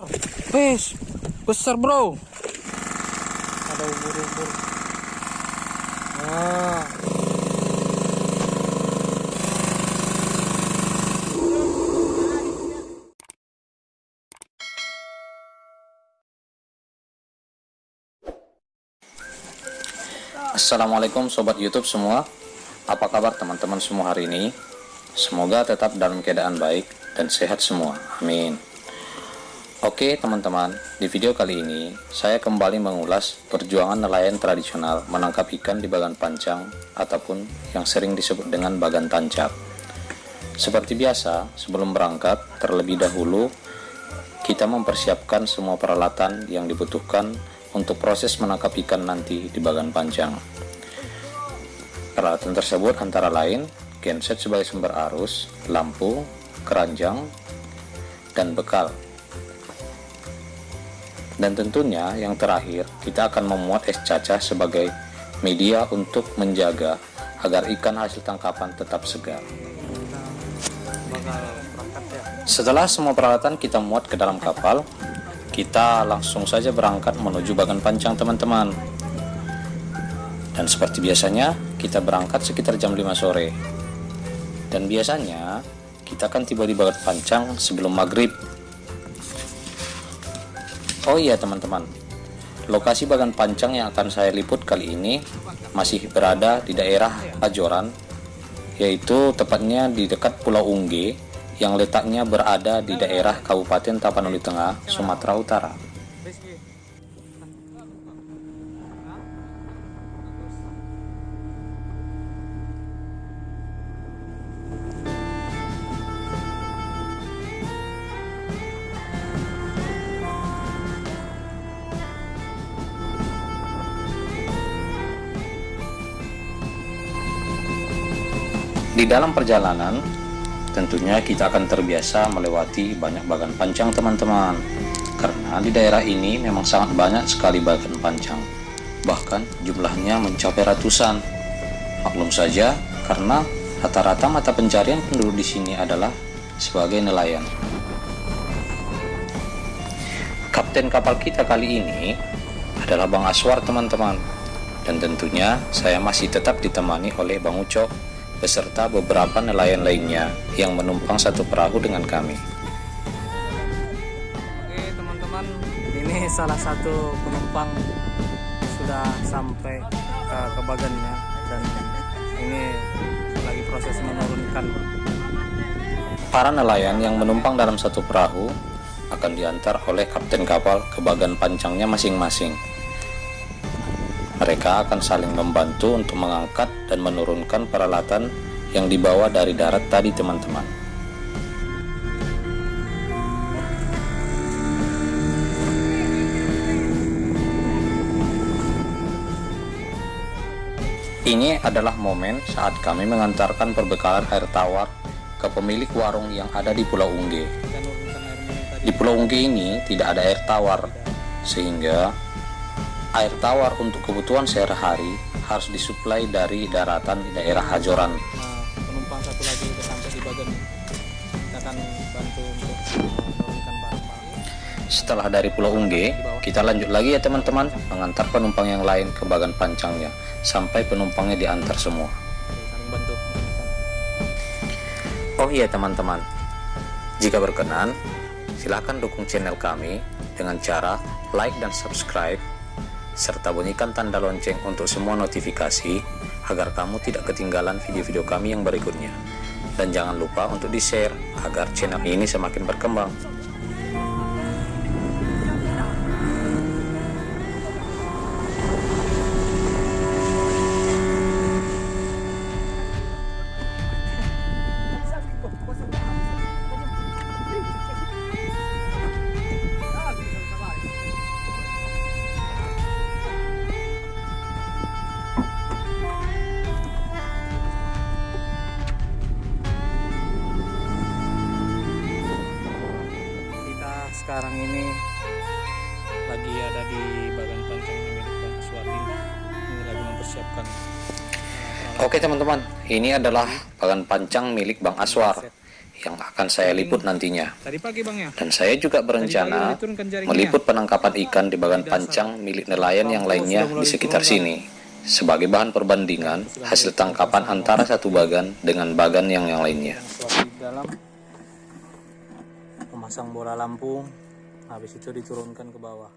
Fish, besar bro. Ada ubur-ubur. Ah. Assalamualaikum sobat YouTube semua. Apa kabar teman-teman semua hari ini? Semoga tetap dalam keadaan baik dan sehat semua. Amin. Oke teman-teman, di video kali ini saya kembali mengulas perjuangan nelayan tradisional menangkap ikan di bagan pancang ataupun yang sering disebut dengan bagan tancap. Seperti biasa, sebelum berangkat, terlebih dahulu kita mempersiapkan semua peralatan yang dibutuhkan untuk proses menangkap ikan nanti di bagan pancang. Peralatan tersebut antara lain genset sebagai sumber arus, lampu, keranjang, dan bekal. Dan tentunya yang terakhir, kita akan memuat es cacah sebagai media untuk menjaga agar ikan hasil tangkapan tetap segar. Setelah semua peralatan kita muat ke dalam kapal, kita langsung saja berangkat menuju bagan pancang teman-teman. Dan seperti biasanya, kita berangkat sekitar jam 5 sore. Dan biasanya, kita akan tiba di bagan pancang sebelum maghrib. Oh iya teman-teman, lokasi bagan pancang yang akan saya liput kali ini masih berada di daerah Ajoran, yaitu tepatnya di dekat Pulau Ungge yang letaknya berada di daerah Kabupaten Tapanuli Tengah, Sumatera Utara. Di dalam perjalanan, tentunya kita akan terbiasa melewati banyak bagan pancang teman-teman. Karena di daerah ini memang sangat banyak sekali bagan pancang. Bahkan jumlahnya mencapai ratusan. Maklum saja, karena rata-rata mata pencarian penduduk di sini adalah sebagai nelayan. Kapten kapal kita kali ini adalah Bang Aswar teman-teman. Dan tentunya saya masih tetap ditemani oleh Bang Ucok beserta beberapa nelayan lainnya yang menumpang satu perahu dengan kami. Oke teman-teman, ini salah satu penumpang sudah sampai ke, ke bagannya dan ini lagi proses menurunkan. Para nelayan yang menumpang dalam satu perahu akan diantar oleh kapten kapal ke bagan pancangnya masing-masing. Mereka akan saling membantu untuk mengangkat dan menurunkan peralatan yang dibawa dari darat tadi teman-teman. Ini adalah momen saat kami mengantarkan perbekalan air tawar ke pemilik warung yang ada di Pulau Ungge. Di Pulau Ungge ini tidak ada air tawar, sehingga air tawar untuk kebutuhan sehari-hari harus disuplai dari daratan di daerah Hajoran. Nah, penumpang satu lagi sudah sampai di bagan. Kita akan bantu untuk menurunkan barang-barang. Setelah dari Pulau Ungge, kita lanjut lagi ya teman-teman, mengantar penumpang yang lain ke bagan pancangnya, sampai penumpangnya diantar semua. Oh iya teman-teman, jika berkenan, silahkan dukung channel kami dengan cara like dan subscribe, serta bunyikan tanda lonceng untuk semua notifikasi agar kamu tidak ketinggalan video-video kami yang berikutnya. Dan jangan lupa untuk di-share agar channel ini semakin berkembang. Ini adalah bagan pancang milik Bang Aswar yang akan saya liput nantinya. Ya. Dan saya juga berencana meliput penangkapan ikan di bagan pancang milik nelayan yang lainnya di sekitar sini. Sebagai bahan perbandingan hasil tangkapan antara satu bagan dengan bagan yang yang lainnya. Dalam memasang bola lampu, habis itu diturunkan ke bawah.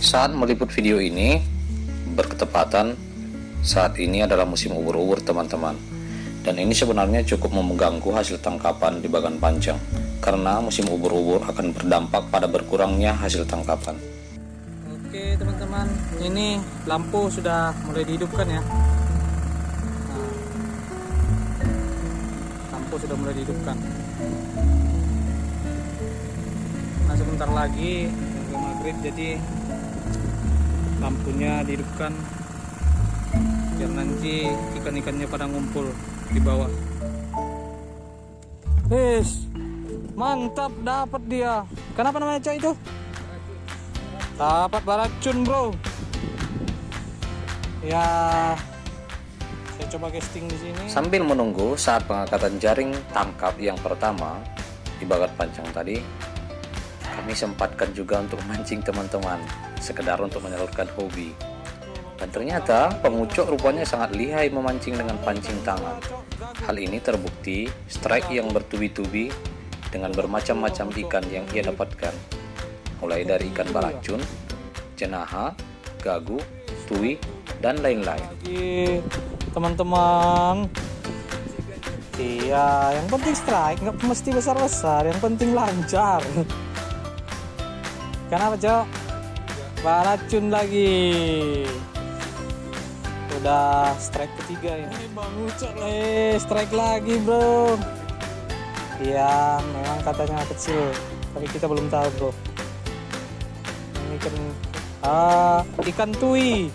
Saat meliput video ini berketepatan saat ini adalah musim ubur-ubur teman-teman. Dan ini sebenarnya cukup mengganggu hasil tangkapan di bagan panjang karena musim ubur-ubur akan berdampak pada berkurangnya hasil tangkapan. Oke teman-teman, ini lampu sudah mulai dihidupkan ya. Nah, lampu sudah mulai dihidupkan. Nah sebentar lagi maghrib jadi lampunya dihidupkan biar nanti ikan-ikannya pada ngumpul di bawah. Wis, mantap dapat dia. Kenapa namanya cok itu? Dapat baracun bro. Ya, saya coba casting di sini. Sambil menunggu saat pengangkatan jaring tangkap yang pertama di bagat pancang tadi, kami sempatkan juga untuk mancing teman-teman, sekedar untuk menyalurkan hobi. Dan ternyata pengucuk rupanya sangat lihai memancing dengan pancing tangan. Hal ini terbukti strike yang bertubi-tubi dengan bermacam-macam ikan yang ia dapatkan. Mulai dari ikan baracun, jenaha, gagu, tui, dan lain-lain. Teman-teman. Iya, yang penting strike, nggak mesti besar-besar, yang penting lancar. Kenapa, Cok? Baracun lagi. Udah strike ketiga ini. Ini Bang Ucok eh strike lagi, Bro. Iya, memang katanya kecil, tapi kita belum tahu, Bro. Ini kan ah, ikan tui.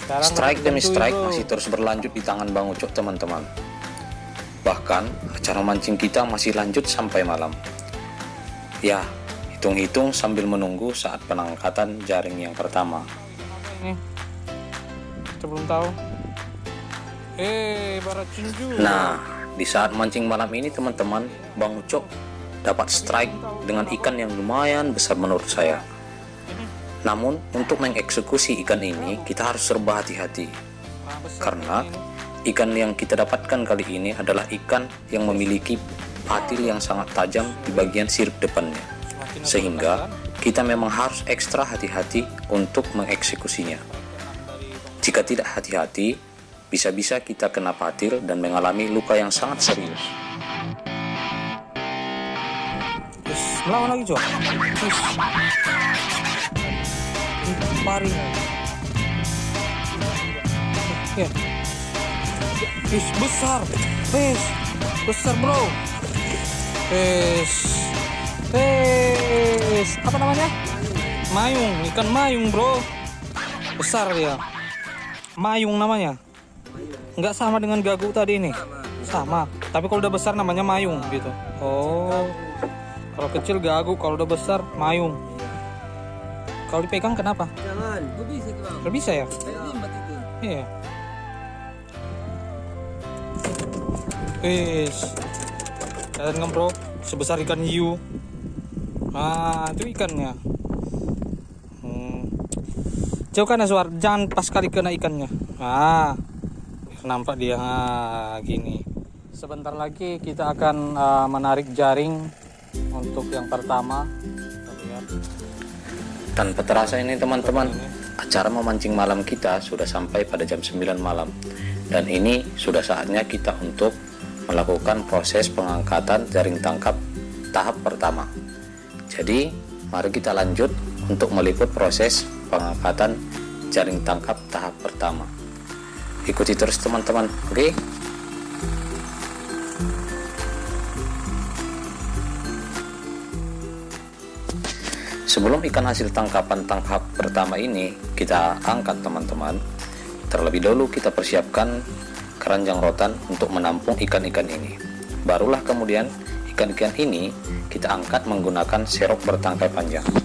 Sekarang Strike demi tui, strike bro. masih terus berlanjut di tangan Bang Ucok teman-teman. Bahkan acara mancing kita masih lanjut sampai malam. Ya, hitung-hitung sambil menunggu saat penangkatan jaring yang pertama. Ini? Kita belum tahu. Eh, juga. Nah, di saat mancing malam ini teman-teman, Bang Ucok dapat strike dengan ikan yang lumayan besar menurut saya. Namun, untuk mengeksekusi ikan ini, kita harus serba hati-hati. Karena ikan yang kita dapatkan kali ini adalah ikan yang memiliki patil yang sangat tajam di bagian sirip depannya. Sehingga kita memang harus ekstra hati-hati untuk mengeksekusinya. Jika tidak hati-hati, bisa-bisa kita kena patil dan mengalami luka yang sangat serius. Terus melawan lagi. Terus. Pari. Ya. Wis besar. Wis. Besar, Bro. Wis. Wis. Apa namanya? Mayung, ikan mayung, Bro. Besar dia. Mayung namanya. Nggak sama dengan gagu tadi ini. Sama. Tapi kalau udah besar namanya mayung gitu. Oh. Kalau kecil gagu, kalau udah besar mayung. Kalau dipegang kenapa? Jangan, bisa bang. Bisa ya? Iya. Wis. Kalian kan bro, sebesar ikan hiu. Nah, itu ikannya. Jauhkan ya suar, jangan pas kali kena ikannya. Nah, biar nampak dia nah, gini. Sebentar lagi kita akan uh, menarik jaring untuk yang pertama. Tanpa terasa ini teman-teman, acara memancing malam kita sudah sampai pada jam 9 malam. Dan ini sudah saatnya kita untuk melakukan proses pengangkatan jaring tangkap tahap pertama. Jadi, mari kita lanjut untuk meliput proses pengangkatan jaring tangkap tahap pertama. Ikuti terus teman-teman, oke? Sebelum ikan hasil tangkapan tahap pertama ini kita angkat teman-teman, terlebih dahulu kita persiapkan keranjang rotan untuk menampung ikan-ikan ini. Barulah kemudian ikan-ikan ini kita angkat menggunakan serok bertangkai panjang.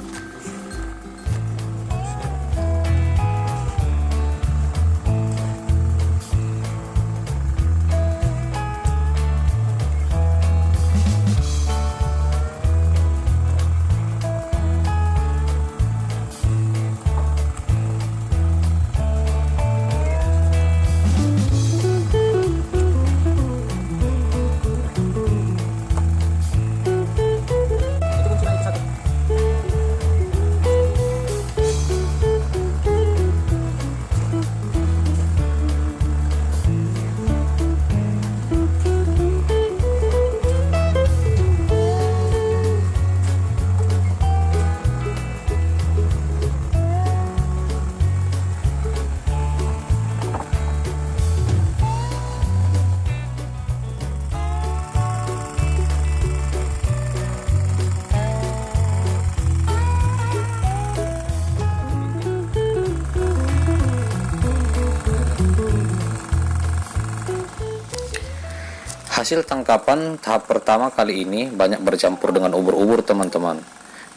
Hasil tangkapan tahap pertama kali ini banyak bercampur dengan ubur-ubur teman-teman.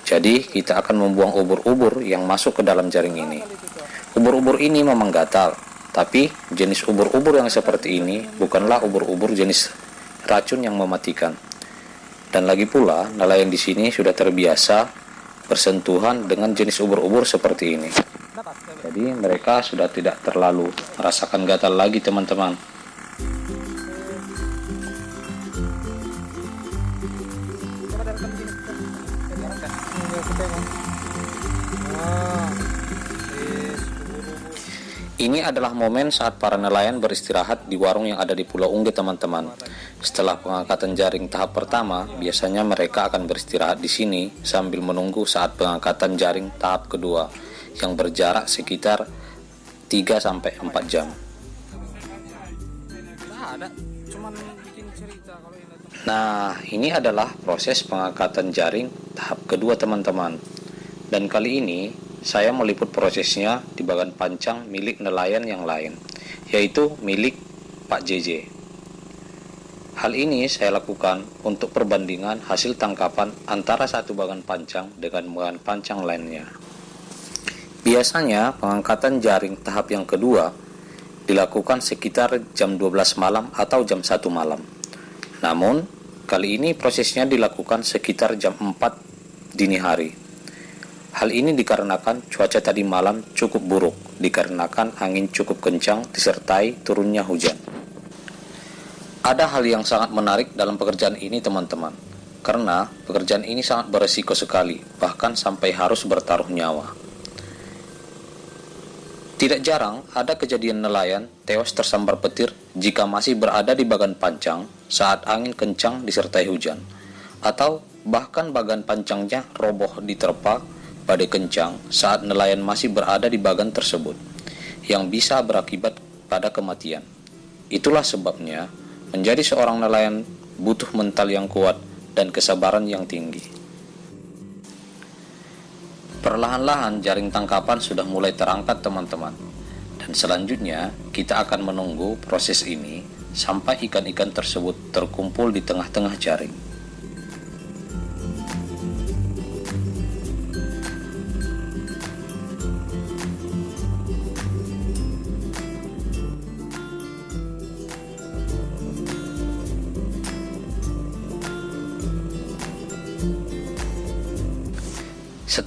Jadi kita akan membuang ubur-ubur yang masuk ke dalam jaring ini. Ubur-ubur ini memang gatal, tapi jenis ubur-ubur yang seperti ini bukanlah ubur-ubur jenis racun yang mematikan. Dan lagi pula, nelayan di sini sudah terbiasa bersentuhan dengan jenis ubur-ubur seperti ini. Jadi mereka sudah tidak terlalu merasakan gatal lagi teman-teman. Ini adalah momen saat para nelayan beristirahat di warung yang ada di Pulau Ungge teman-teman. Setelah pengangkatan jaring tahap pertama, biasanya mereka akan beristirahat di sini sambil menunggu saat pengangkatan jaring tahap kedua yang berjarak sekitar 3 sampai 4 jam. Nah. Nah, ini adalah proses pengangkatan jaring tahap kedua teman-teman. Dan kali ini saya meliput prosesnya di bagan pancang milik nelayan yang lain, yaitu milik Pak JJ. Hal ini saya lakukan untuk perbandingan hasil tangkapan antara satu bagan pancang dengan bagan pancang lainnya. Biasanya pengangkatan jaring tahap yang kedua dilakukan sekitar jam 12 malam atau jam 1 malam. Namun, kali ini prosesnya dilakukan sekitar jam 4 dini hari. Hal ini dikarenakan cuaca tadi malam cukup buruk, dikarenakan angin cukup kencang disertai turunnya hujan. Ada hal yang sangat menarik dalam pekerjaan ini teman-teman, karena pekerjaan ini sangat beresiko sekali, bahkan sampai harus bertaruh nyawa. Tidak jarang ada kejadian nelayan tewas tersambar petir jika masih berada di bagan pancang saat angin kencang disertai hujan, atau bahkan bagan pancangnya roboh diterpa badai kencang saat nelayan masih berada di bagan tersebut, yang bisa berakibat pada kematian. Itulah sebabnya menjadi seorang nelayan butuh mental yang kuat dan kesabaran yang tinggi. Perlahan-lahan jaring tangkapan sudah mulai terangkat teman-teman. Dan selanjutnya kita akan menunggu proses ini sampai ikan-ikan tersebut terkumpul di tengah-tengah jaring.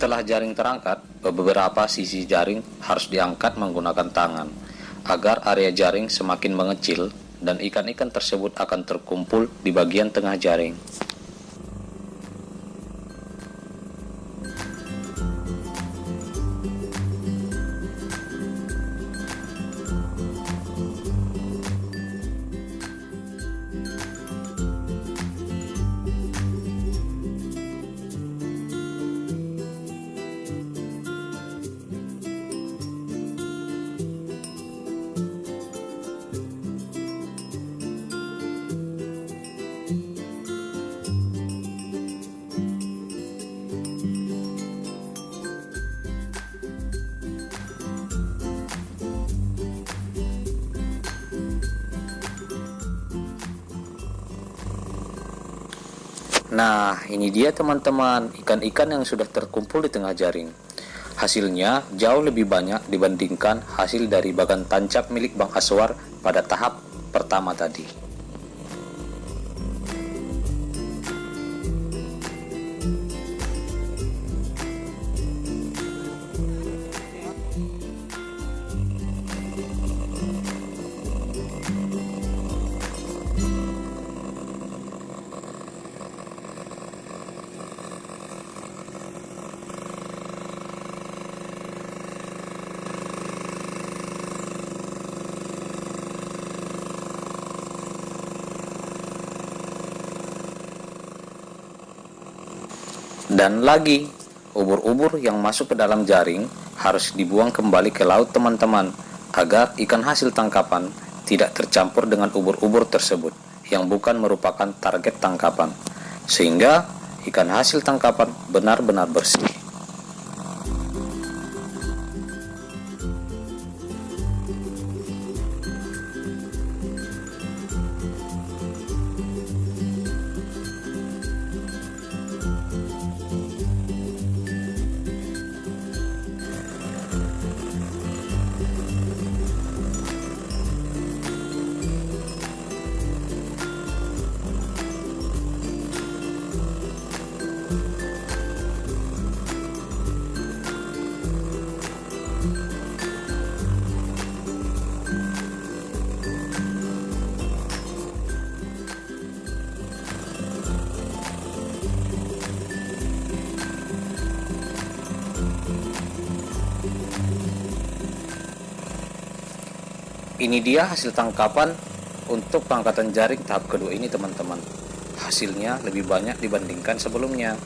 Setelah jaring terangkat, beberapa sisi jaring harus diangkat menggunakan tangan agar area jaring semakin mengecil dan ikan-ikan tersebut akan terkumpul di bagian tengah jaring. Nah, ini dia teman-teman, ikan-ikan yang sudah terkumpul di tengah jaring. Hasilnya jauh lebih banyak dibandingkan hasil dari bagan tancap milik Bang Aswar pada tahap pertama tadi. Dan lagi, ubur-ubur yang masuk ke dalam jaring harus dibuang kembali ke laut teman-teman agar ikan hasil tangkapan tidak tercampur dengan ubur-ubur tersebut yang bukan merupakan target tangkapan. Sehingga ikan hasil tangkapan benar-benar bersih. Ini dia hasil tangkapan untuk pengangkatan jaring tahap kedua ini teman-teman. Hasilnya lebih banyak dibandingkan sebelumnya.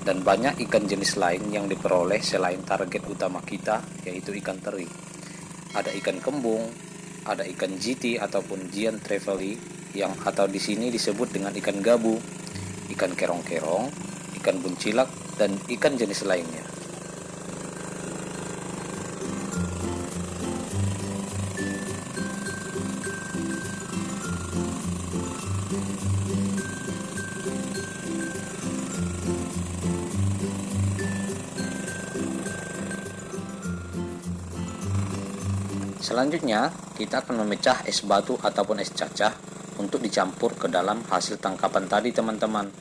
Dan banyak ikan jenis lain yang diperoleh selain target utama kita yaitu ikan teri. Ada ikan kembung, ada ikan GT ataupun Giant Trevally yang atau di sini disebut dengan ikan gabu, ikan kerong-kerong, ikan buncilak dan ikan jenis lainnya. Selanjutnya, kita akan memecah es batu ataupun es cacah untuk dicampur ke dalam hasil tangkapan tadi teman-teman,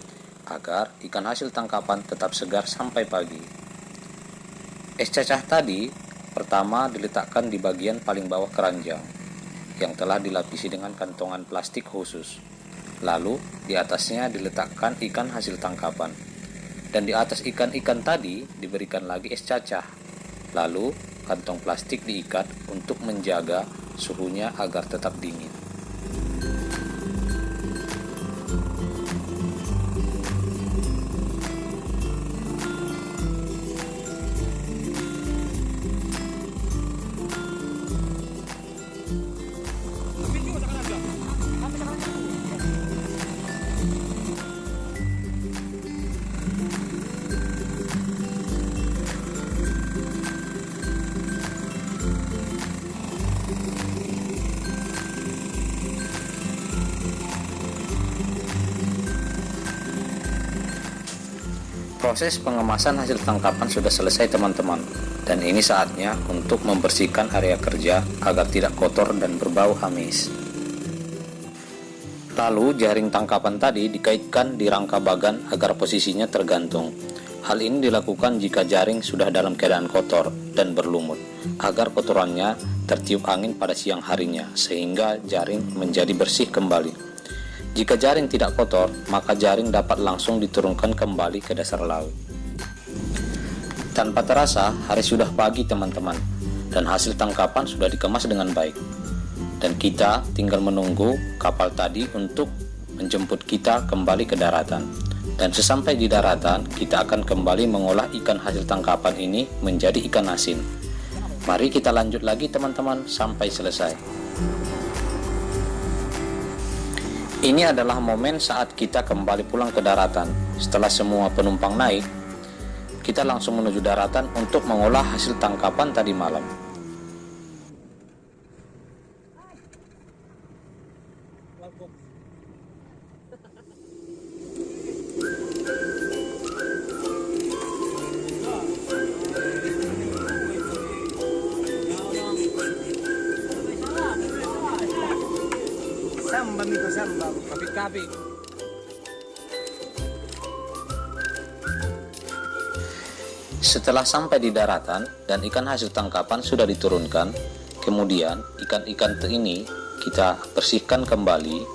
agar ikan hasil tangkapan tetap segar sampai pagi. Es cacah tadi pertama diletakkan di bagian paling bawah keranjang, yang telah dilapisi dengan kantongan plastik khusus. Lalu, di atasnya diletakkan ikan hasil tangkapan. Dan di atas ikan-ikan tadi diberikan lagi es cacah. Lalu, kantong plastik diikat untuk menjaga suhunya agar tetap dingin. Proses pengemasan hasil tangkapan sudah selesai teman-teman dan ini saatnya untuk membersihkan area kerja agar tidak kotor dan berbau amis. Lalu jaring tangkapan tadi dikaitkan di rangka bagan agar posisinya tergantung. Hal ini dilakukan jika jaring sudah dalam keadaan kotor dan berlumut, agar kotorannya tertiup angin pada siang harinya sehingga jaring menjadi bersih kembali. Jika jaring tidak kotor, maka jaring dapat langsung diturunkan kembali ke dasar laut. Tanpa terasa, hari sudah pagi teman-teman, dan hasil tangkapan sudah dikemas dengan baik. Dan kita tinggal menunggu kapal tadi untuk menjemput kita kembali ke daratan. Dan sesampai di daratan, kita akan kembali mengolah ikan hasil tangkapan ini menjadi ikan asin. Mari kita lanjut lagi teman-teman sampai selesai. Ini adalah momen saat kita kembali pulang ke daratan. Setelah semua penumpang naik, kita langsung menuju daratan untuk mengolah hasil tangkapan tadi malam. Kapit-kapit. Setelah sampai di daratan dan ikan hasil tangkapan sudah diturunkan, kemudian ikan-ikan ini kita bersihkan kembali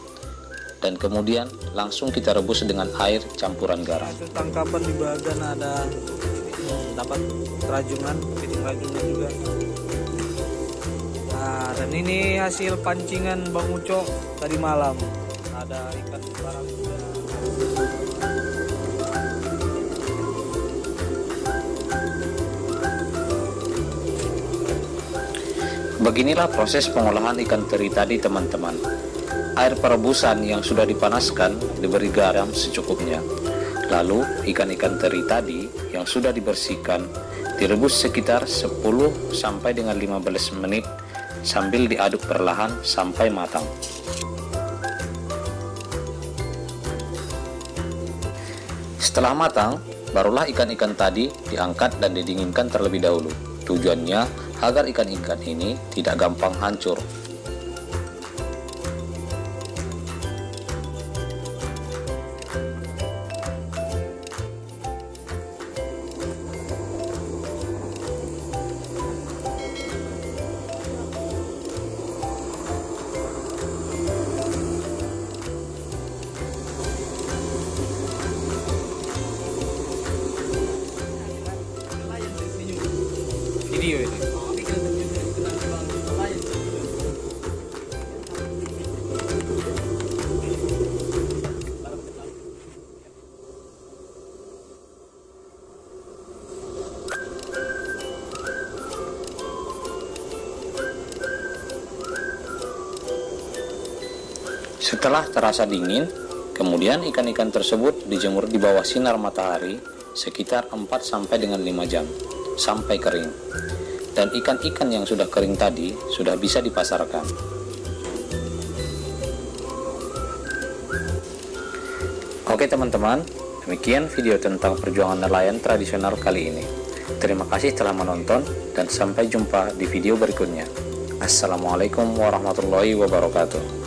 dan kemudian langsung kita rebus dengan air campuran garam. Hasil tangkapan di bagan ada hmm, dapat rajungan, kepiting rajungan juga. Nah, dan ini hasil pancingan Bang Uco tadi malam. Ada ikan barang juga. Beginilah proses pengolahan ikan teri tadi teman-teman. Air perebusan yang sudah dipanaskan diberi garam secukupnya. Lalu ikan-ikan teri tadi yang sudah dibersihkan direbus sekitar 10 sampai dengan 15 menit sambil diaduk perlahan sampai matang. Setelah matang, barulah ikan-ikan tadi diangkat dan didinginkan terlebih dahulu. Tujuannya agar ikan-ikan ini tidak gampang hancur. Setelah terasa dingin, kemudian ikan-ikan tersebut dijemur di bawah sinar matahari sekitar 4 sampai dengan 5 jam sampai kering. Dan ikan-ikan yang sudah kering tadi sudah bisa dipasarkan. Oke teman-teman, demikian video tentang perjuangan nelayan tradisional kali ini. Terima kasih telah menonton dan sampai jumpa di video berikutnya. Assalamualaikum warahmatullahi wabarakatuh.